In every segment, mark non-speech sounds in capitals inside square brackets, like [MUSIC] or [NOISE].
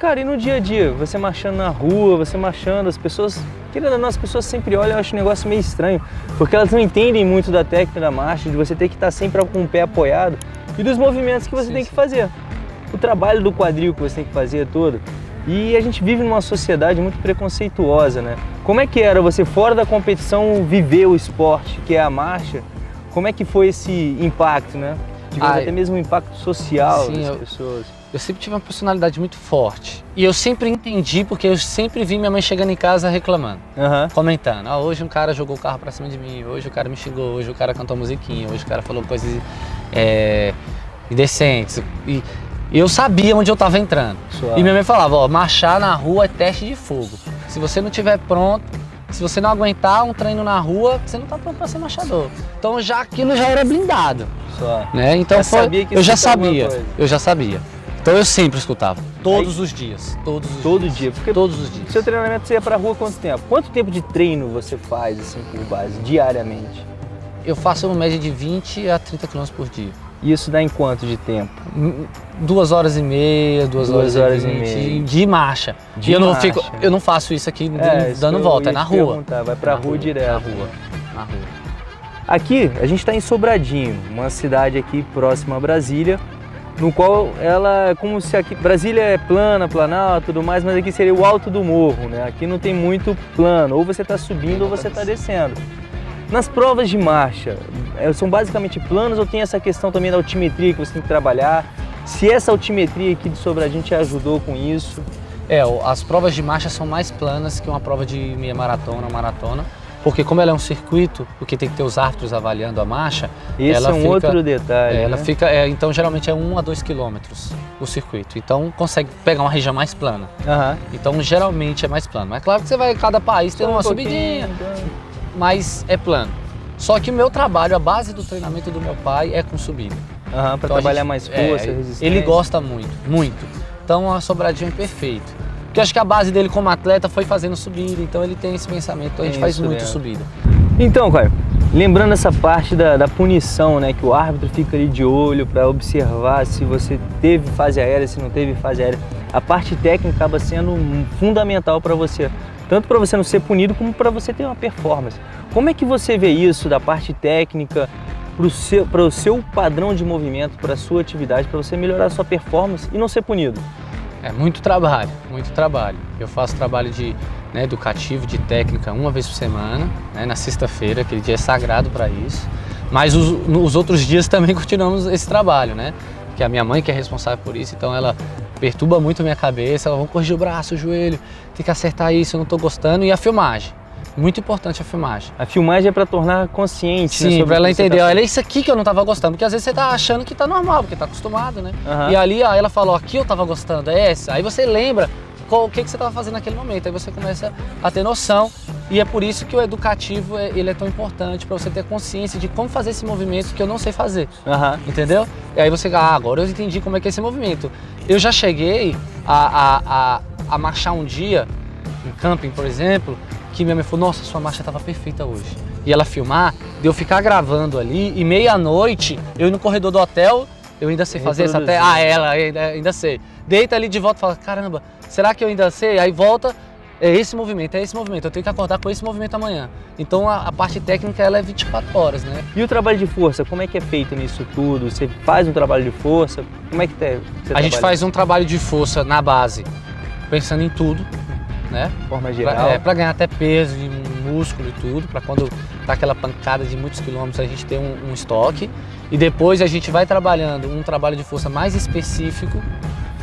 cara, e no dia a dia? Você marchando na rua, você marchando, as pessoas... Querendo ou não, as pessoas sempre olham, eu acho um negócio meio estranho, porque elas não entendem muito da técnica da marcha, de você ter que estar sempre com o pé apoiado e dos movimentos que você sim, tem que fazer. O trabalho do quadril que você tem que fazer todo. E a gente vive numa sociedade muito preconceituosa, né? Como é que era você, fora da competição, viver o esporte, que é a marcha? Como é que foi esse impacto, né? Digamos, ah, até mesmo um impacto social sim, das eu, pessoas. Eu sempre tive uma personalidade muito forte. E eu sempre entendi, porque eu sempre vi minha mãe chegando em casa reclamando. Uhum. Comentando. Ah, hoje um cara jogou o carro pra cima de mim, hoje o cara me xingou, hoje o cara cantou musiquinha, hoje o cara falou coisas é, indecentes. E, eu sabia onde eu estava entrando. Suave. E minha mãe falava, ó, marchar na rua é teste de fogo. Se você não estiver pronto, se você não aguentar um treino na rua, você não está pronto para ser marchador. Então já aquilo já era blindado. Suave. Né? Então já foi, eu já sabia, eu já sabia. Então eu sempre escutava, todos Aí, os dias, todos os todo dias. dia, porque todos os dias. Seu treinamento você ia para rua quanto tempo? Quanto tempo de treino você faz assim por base diariamente? Eu faço uma média de 20 a 30 km por dia. E isso dá em quanto de tempo? Duas horas e meia, duas, duas horas, horas, e, meia. De marcha. De e eu marcha. não, fico, eu não faço isso aqui é, dando isso volta, é na rua. Vai pra rua, rua direto. Na rua, na rua. Aqui, a gente está em Sobradinho, uma cidade aqui próxima a Brasília, no qual ela é como se aqui... Brasília é plana, planal, tudo mais, mas aqui seria o alto do morro, né? Aqui não tem muito plano, ou você está subindo ou você está descendo. Nas provas de marcha, é, são basicamente planos ou tem essa questão também da altimetria que você tem que trabalhar? Se essa altimetria aqui de Sobradinho te ajudou com isso? É, as provas de marcha são mais planas que uma prova de meia maratona, maratona, porque como ela é um circuito, porque tem que ter os árbitros avaliando a marcha, Esse ela é um fica, outro detalhe, é, Ela né? fica, é, então geralmente é 1 a 2 quilômetros o circuito, então consegue pegar uma região mais plana. Uhum. Então geralmente é mais plano, mas claro que você vai, cada país tem Só uma um subidinha, então mas é plano. Só que o meu trabalho, a base do treinamento do meu pai é com subida. Uhum, para então, trabalhar gente, mais força, é, resistência. Ele gosta muito, muito. Então a sobradinha é perfeito. Porque acho que a base dele como atleta foi fazendo subida, então ele tem esse pensamento, então a gente faz muito subida. Então, Caio, lembrando essa parte da, da, punição, né, que o árbitro fica ali de olho para observar se você teve fase aérea, se não teve fase aérea, a parte técnica acaba sendo fundamental para você tanto para você não ser punido como para você ter uma performance. Como é que você vê isso da parte técnica para o seu, o seu padrão de movimento, para a sua atividade, para você melhorar a sua performance e não ser punido? É muito trabalho, muito trabalho. Eu faço trabalho de né, educativo, de técnica uma vez por semana, né, na sexta-feira, aquele dia é sagrado para isso. Mas os, nos outros dias também [LAUGHS] continuamos esse trabalho, né? Que a minha mãe que é responsável por isso, então ela perturba muito a minha cabeça, ela, vamos corrigir o braço, o joelho, tem que acertar isso, eu não estou gostando. E a filmagem, muito importante a filmagem. A filmagem é para tornar consciente, né, Sim, né, para ela entender, tá... olha isso aqui que eu não estava gostando, porque às vezes você está achando que está normal, porque está acostumado, né? Uhum. E ali ó, ela falou, aqui eu estava gostando, é essa. Aí você lembra qual, o que, que você estava fazendo naquele momento, aí você começa a ter noção e é por isso que o educativo é, ele é tão importante para você ter consciência de como fazer esse movimento que eu não sei fazer. Uhum. Entendeu? E aí você, ah, agora eu entendi como é que é esse movimento. Eu já cheguei a, a, a, a marchar um dia, em camping, por exemplo, que minha mãe falou, nossa, sua marcha estava perfeita hoje. E ela filmar, de eu ficar gravando ali, e meia-noite, eu ir no corredor do hotel, eu ainda sei fazer isso até... Ah, ela, ainda, ainda sei. Deita ali de volta e fala, caramba, será que eu ainda sei? Aí volta, é esse movimento, é esse movimento, eu tenho que acordar com esse movimento amanhã. Então a, a, parte técnica ela é 24 horas, né? E o trabalho de força, como é que é feito nisso tudo? Você faz um trabalho de força? Como é que é? A gente faz um trabalho de força na base, pensando em tudo, né? Forma geral. Pra, é, pra ganhar até peso e músculo e tudo, para quando tá aquela pancada de muitos quilômetros a gente ter um, um estoque. E depois a gente vai trabalhando um trabalho de força mais específico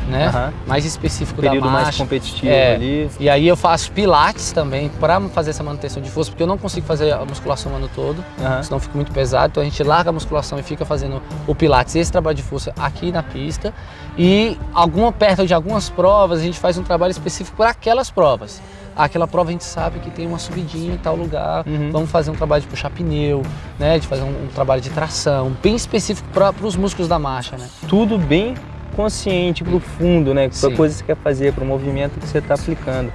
né? Uhum. Mais específico Período da marcha. mais competitivo é, ali. E aí eu faço pilates também para fazer essa manutenção de força, porque eu não consigo fazer a musculação o ano todo, uhum. senão fica muito pesado. Então a gente larga a musculação e fica fazendo o pilates, esse trabalho de força aqui na pista. E alguma perto de algumas provas a gente faz um trabalho específico para aquelas provas. Aquela prova a gente sabe que tem uma subidinha em tal lugar, uhum. vamos fazer um trabalho de puxar pneu, né, de fazer um, um trabalho de tração, bem específico para os músculos da marcha. Né? Tudo bem consciente, profundo, né? Para a coisa que você quer fazer, para o movimento que você está aplicando.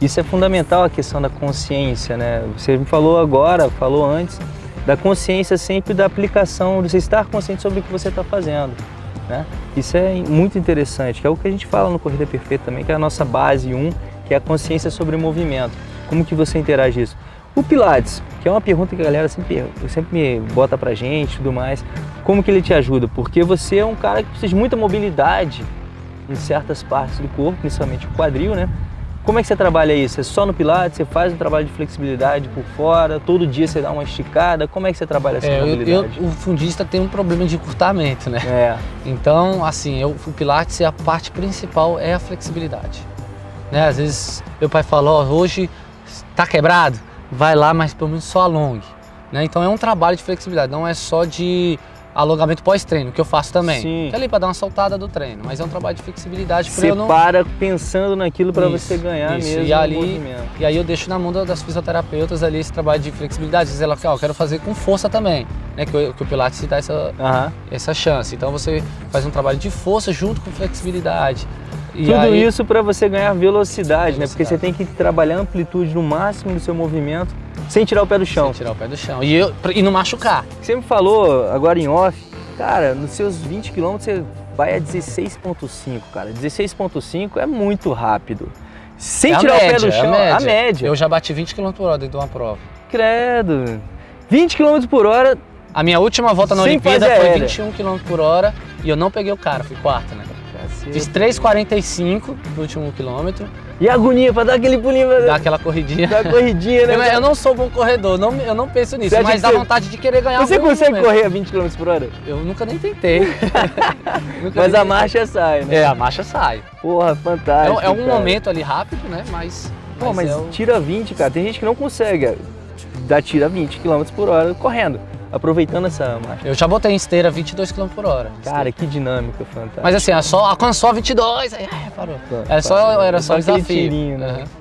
Isso é fundamental a questão da consciência, né? Você me falou agora, falou antes, da consciência sempre da aplicação, de você estar consciente sobre o que você está fazendo. Né? Isso é muito interessante, que é o que a gente fala no Corrida Perfeita também, que é a nossa base 1, que é a consciência sobre o movimento. Como que você interage isso? O Pilates, que é uma pergunta que a galera sempre, sempre me bota pra gente e tudo mais, como que ele te ajuda? Porque você é um cara que precisa de muita mobilidade em certas partes do corpo, principalmente o quadril, né? Como é que você trabalha isso? É só no Pilates? Você faz um trabalho de flexibilidade por fora? Todo dia você dá uma esticada? Como é que você trabalha essa é, mobilidade? Eu, eu, o fundista tem um problema de encurtamento, né? É. Então, assim, eu, o Pilates, a parte principal é a flexibilidade. Né? Às vezes, meu pai fala, ó, hoje tá quebrado? Vai lá, mas pelo menos só alongue. Né? Então é um trabalho de flexibilidade, não é só de alongamento pós-treino, que eu faço também. Sim. Que é ali para dar uma soltada do treino, mas é um trabalho de flexibilidade. Você não... para pensando naquilo para você ganhar isso. mesmo e ali, E aí eu deixo na mão das fisioterapeutas ali esse trabalho de flexibilidade. Diz ela, ó, eu quero fazer com força também, né? Que, o, que o Pilates dá essa, essa chance. Então você faz um trabalho de força junto com flexibilidade. E Tudo aí... isso para você ganhar velocidade, velocidade, né? Porque você tem que trabalhar a amplitude no máximo do seu movimento sem tirar o pé do chão. Sem tirar o pé do chão. E, eu, e não machucar. Você me falou agora em off, cara, nos seus 20 km você vai a 16.5, cara. 16.5 é muito rápido. Sem é tirar média, o pé do chão, é a, média. a média. Eu já bati 20 km por hora dentro de uma prova. Credo. 20 km por hora. A minha última volta na Olimpíada foi 21 km por hora e eu não peguei o cara, fui quarto, né? Fiz 3,45 no último quilômetro. E a agonia pra dar aquele pulinho. Pra... Dar aquela corridinha. Dar corridinha, né? [LAUGHS] Eu, eu, não sou bom corredor, não, eu não penso nisso, mas dá vontade de querer ganhar Você consegue momento. correr a 20 km por hora? Eu nunca nem tentei. [LAUGHS] nunca mas nem a marcha sai, né? É, a marcha sai. Porra, fantástico. É, é um cara. momento ali rápido, né? Mas. Pô, mas, mas é o... tira 20, cara. Tem gente que não consegue dar tira 20 km por hora correndo aproveitando essa marcha. Eu já botei em esteira 22 km por hora. Cara, que dinâmica fantástica. Mas assim, é só, alcançou 22, aí parou. Tá, era só, era só, só desafio. Tirinho, né? uhum.